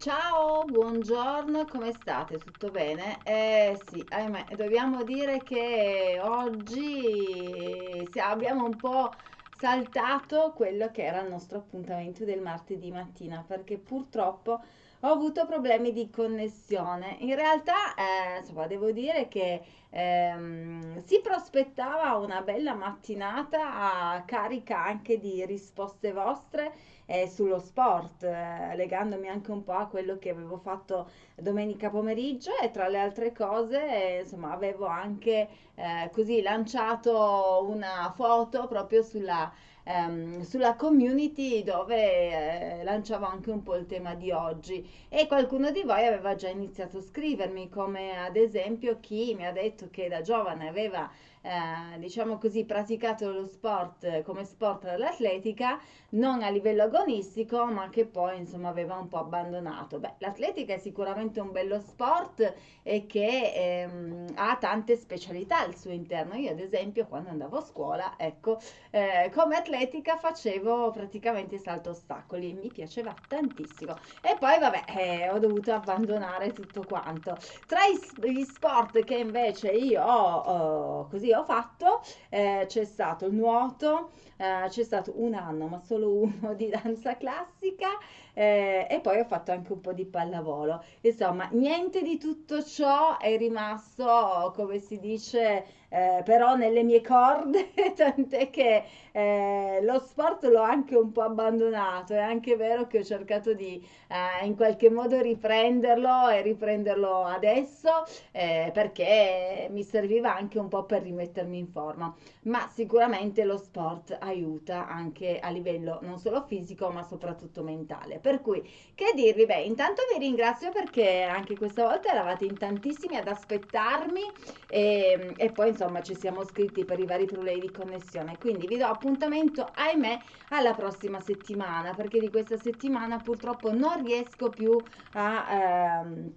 Ciao, buongiorno, come state? Tutto bene? Eh sì, ahimè, dobbiamo dire che oggi sì, abbiamo un po' saltato quello che era il nostro appuntamento del martedì mattina, perché purtroppo ho avuto problemi di connessione. In realtà, eh, insomma, devo dire che ehm, si prospettava una bella mattinata carica anche di risposte vostre eh, sullo sport, eh, legandomi anche un po' a quello che avevo fatto domenica pomeriggio e tra le altre cose, insomma, avevo anche eh, così lanciato una foto proprio sulla, ehm, sulla community dove eh, lanciavo anche un po' il tema di oggi. E qualcuno di voi aveva già iniziato a scrivermi, come ad esempio chi mi ha detto che da giovane aveva eh, diciamo così, praticato lo sport come sport dell'atletica, non a livello agonistico, ma che poi insomma aveva un po' abbandonato. Beh, l'atletica è sicuramente un bello sport e che ehm, ha tante specialità al suo interno. Io, ad esempio, quando andavo a scuola, ecco, eh, come atletica facevo praticamente salto ostacoli, mi piaceva tantissimo. E poi, vabbè, eh, ho dovuto abbandonare tutto quanto. Tra gli sport che invece io ho, così ho fatto, eh, c'è stato il nuoto, eh, c'è stato un anno, ma solo uno di danza classica eh, e poi ho fatto anche un po' di pallavolo. Insomma, niente di tutto ciò è rimasto, come si dice, eh, però nelle mie corde, tant'è che eh, lo sport l'ho anche un po' abbandonato. È anche vero che ho cercato di eh, in qualche modo riprenderlo e riprenderlo adesso eh, perché mi serviva anche un po' per rimettermi in forma. Ma sicuramente lo sport aiuta anche a livello non solo fisico, ma soprattutto mentale. Per cui, che dirvi? Beh, intanto vi ringrazio perché anche questa volta eravate in tantissimi ad aspettarmi e, e poi insomma ci siamo scritti per i vari problemi di connessione. Quindi vi do appuntamento, ahimè, alla prossima settimana perché di questa settimana purtroppo non riesco più a... Ehm,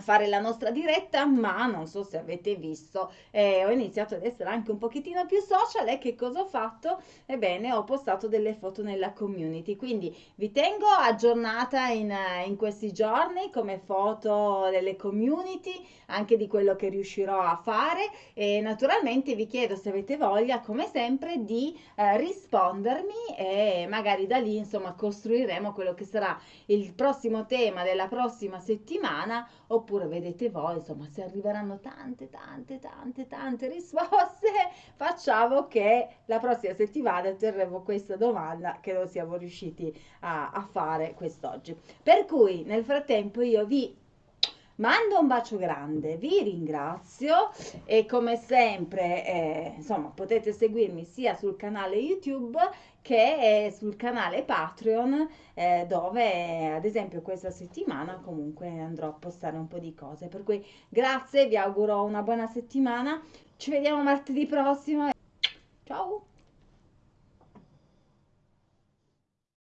fare la nostra diretta, ma non so se avete visto, eh, ho iniziato ad essere anche un pochettino più social e che cosa ho fatto? Ebbene, ho postato delle foto nella community, quindi vi tengo aggiornata in, in questi giorni come foto delle community, anche di quello che riuscirò a fare e naturalmente vi chiedo se avete voglia, come sempre, di eh, rispondermi e magari da lì, insomma, costruiremo quello che sarà il prossimo tema della prossima settimana oppure vedete voi, insomma, se arriveranno tante, tante, tante, tante risposte, facciamo che la prossima settimana terremo questa domanda che non siamo riusciti a, a fare quest'oggi. Per cui nel frattempo io vi Mando un bacio grande, vi ringrazio e come sempre, eh, insomma, potete seguirmi sia sul canale YouTube che sul canale Patreon eh, dove ad esempio questa settimana comunque andrò a postare un po' di cose. Per cui grazie, vi auguro una buona settimana. Ci vediamo martedì prossimo